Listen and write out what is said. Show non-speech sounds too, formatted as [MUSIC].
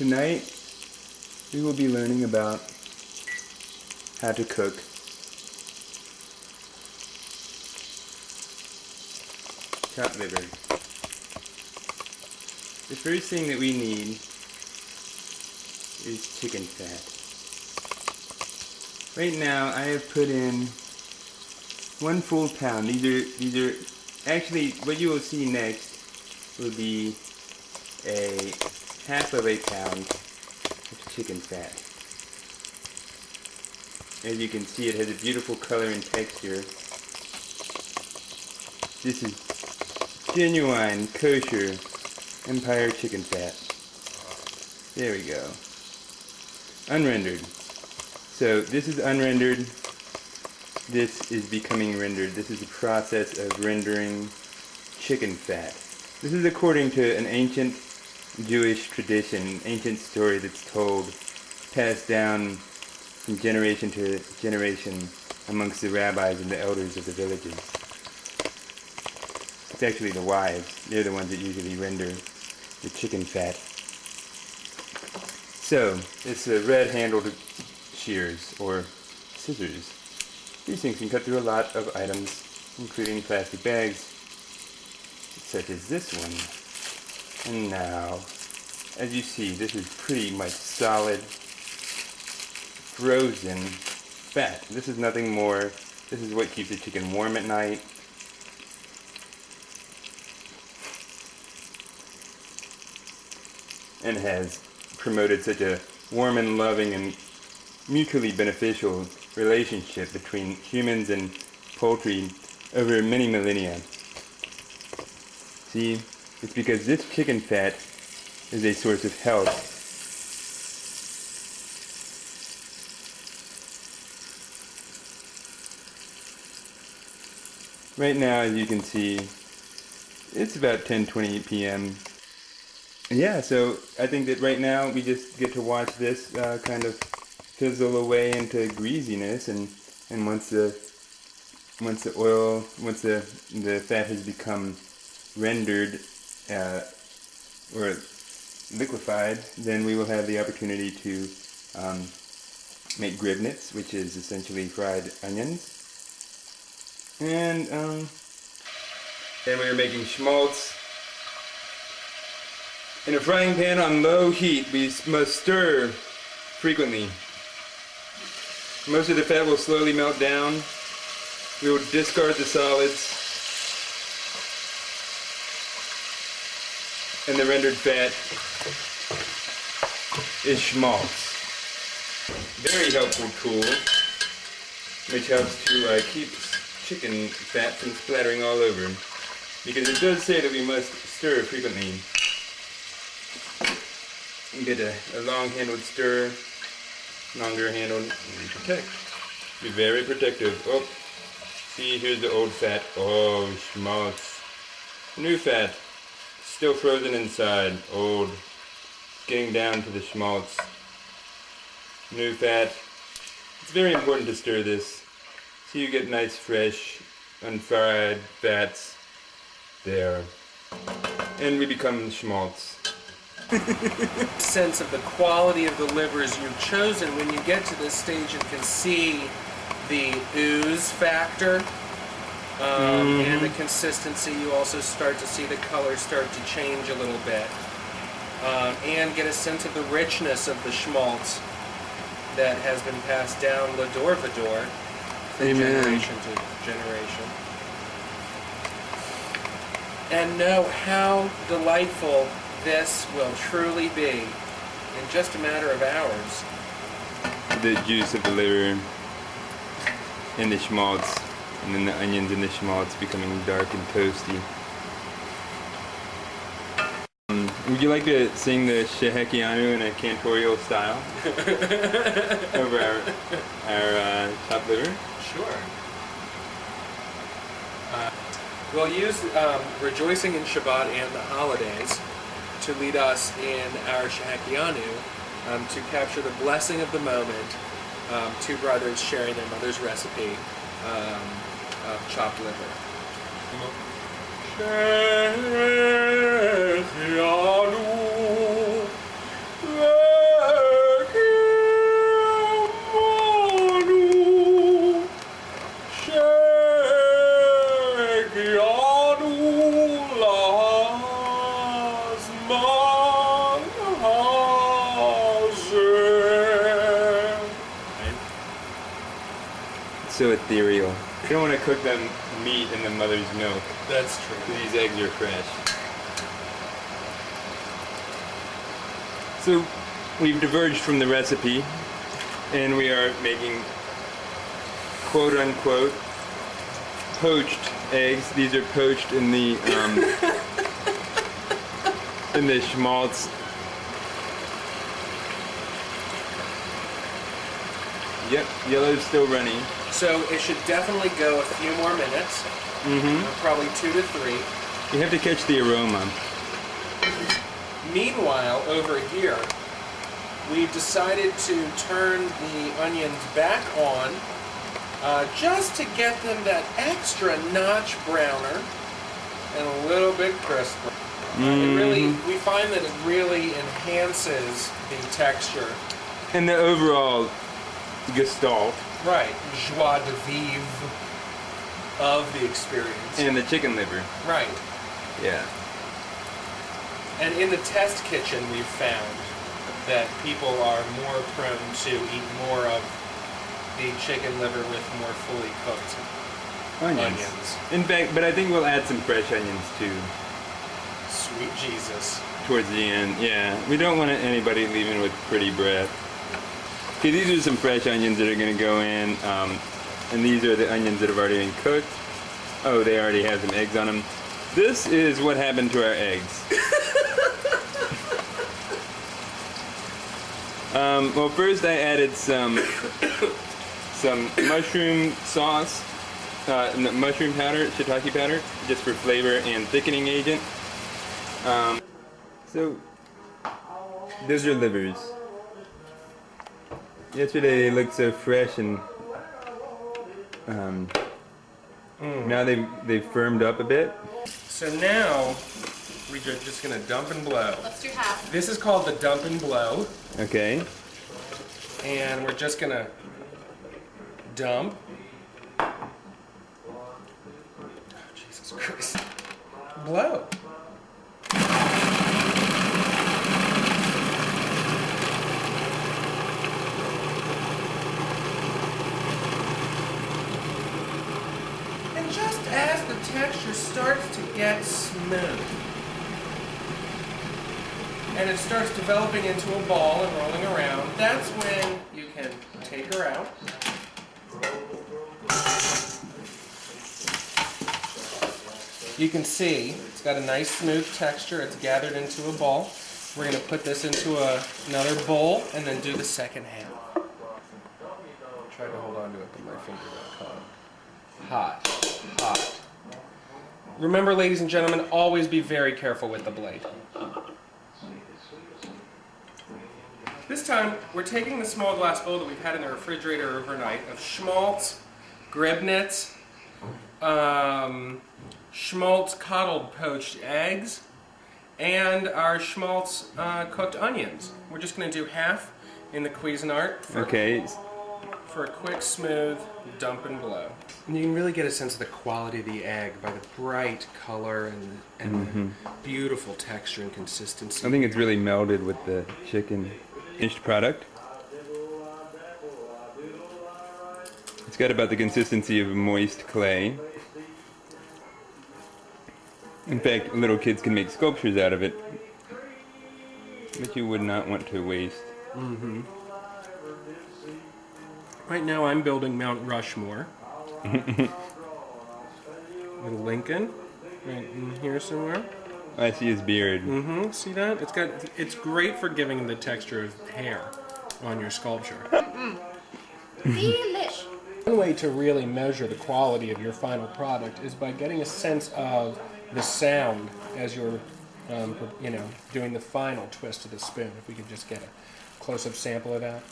Tonight, we will be learning about how to cook cat liver. The first thing that we need is chicken fat. Right now, I have put in one full pound. These are these are actually what you will see next will be a half of a pound of chicken fat. As you can see, it has a beautiful color and texture. This is genuine kosher Empire chicken fat. There we go. Unrendered. So this is unrendered. This is becoming rendered. This is the process of rendering chicken fat. This is according to an ancient Jewish tradition, ancient story that's told, passed down from generation to generation amongst the rabbis and the elders of the villages. It's actually the wives. They're the ones that usually render the chicken fat. So, it's a red-handled shears, or scissors. These things can cut through a lot of items, including plastic bags, such as this one. And now, as you see, this is pretty much solid frozen fat. This is nothing more. This is what keeps the chicken warm at night. And has promoted such a warm and loving and mutually beneficial relationship between humans and poultry over many millennia. See, it's because this chicken fat is a source of health Right now, as you can see, it's about 10:20 p.m. Yeah, so I think that right now we just get to watch this uh, kind of fizzle away into greasiness, and and once the once the oil, once the the fat has become rendered uh, or liquefied, then we will have the opportunity to um, make gribnitz, which is essentially fried onions. And, um, then we are making schmaltz. In a frying pan on low heat, we must stir frequently. Most of the fat will slowly melt down. We will discard the solids. And the rendered fat is schmaltz. Very helpful tool, which helps to uh, keep chicken fat from splattering all over. Because it does say that we must stir frequently. Get a, a long-handled stir, longer handled, and protect. Be very protective. Oh, see, here's the old fat. Oh, schmaltz. New fat, still frozen inside. Old, getting down to the schmaltz. New fat. It's very important to stir this so you get nice fresh unfried fats there. And we become schmaltz. [LAUGHS] sense of the quality of the livers you've chosen when you get to this stage and can see the ooze factor um, mm. and the consistency you also start to see the color start to change a little bit um, and get a sense of the richness of the schmaltz that has been passed down lador vador from Amen. generation to generation. And know how delightful this will truly be in just a matter of hours. The juice of the liver and the schmaltz, and then the onions and the schmaltz becoming dark and toasty. Um, would you like to sing the Shehecheyanu in a cantorial style [LAUGHS] over our, our uh, chopped liver? Sure. Uh, we'll use um, rejoicing in Shabbat and the holidays to lead us in our Shehecheyanu um, to capture the blessing of the moment. Um, two brothers sharing their mother's recipe um, chopped liver. So ethereal. You don't want to cook them meat in the mother's milk. That's true. These eggs are fresh. So we've diverged from the recipe and we are making quote unquote poached eggs. These are poached in the um, [LAUGHS] in the schmaltz. Yep, yellow's still running. So it should definitely go a few more minutes, Mm-hmm. probably two to three. You have to catch the aroma. Meanwhile, over here, we've decided to turn the onions back on uh, just to get them that extra notch browner and a little bit crisper. Uh, it really, we find that it really enhances the texture. And the overall gestalt Right, joie de vivre of the experience. and the chicken liver. right. Yeah. And in the test kitchen, we've found that people are more prone to eat more of the chicken liver with more fully cooked Onions. onions. In fact, but I think we'll add some fresh onions too Sweet Jesus. towards the end. Yeah, we don't want anybody leaving with pretty breath. Okay, these are some fresh onions that are going to go in, um, and these are the onions that have already been cooked. Oh, they already have some eggs on them. This is what happened to our eggs. [LAUGHS] um, well, first I added some some mushroom sauce, uh, mushroom powder, shiitake powder, just for flavor and thickening agent. Um, so, those are livers. Yesterday they looked so fresh and um, now they've, they've firmed up a bit. So now we're just gonna dump and blow. Let's do half. This is called the dump and blow, Okay. and we're just gonna dump. Oh, Jesus Christ. Blow. And just as the texture starts to get smooth, and it starts developing into a ball and rolling around, that's when you can take her out. You can see it's got a nice smooth texture. It's gathered into a ball. We're going to put this into a, another bowl and then do the second half. Try to hold on to it, but my finger got caught. Hot, hot. Remember, ladies and gentlemen, always be very careful with the blade. This time, we're taking the small glass bowl that we've had in the refrigerator overnight of schmaltz, gribnitz, um, schmaltz coddled poached eggs, and our schmaltz uh, cooked onions. We're just going to do half in the Cuisinart for, Okay. for a quick, smooth dump and blow. And you can really get a sense of the quality of the egg by the bright color and, and the mm-hmm. beautiful texture and consistency. I think it's really melded with the chicken finished product. It's got about the consistency of moist clay. In fact, little kids can make sculptures out of it, which you would not want to waste. Mm-hmm. Right now, I'm building Mount Rushmore. [LAUGHS] With Lincoln, right in here somewhere. I see his beard. Mm-hmm. See that? It's got. It's great for giving the texture of hair on your sculpture. Delish. One way to really measure the quality of your final product is by getting a sense of the sound as you're, um, you know, doing the final twist of the spoon. If we could just get a close-up sample of that.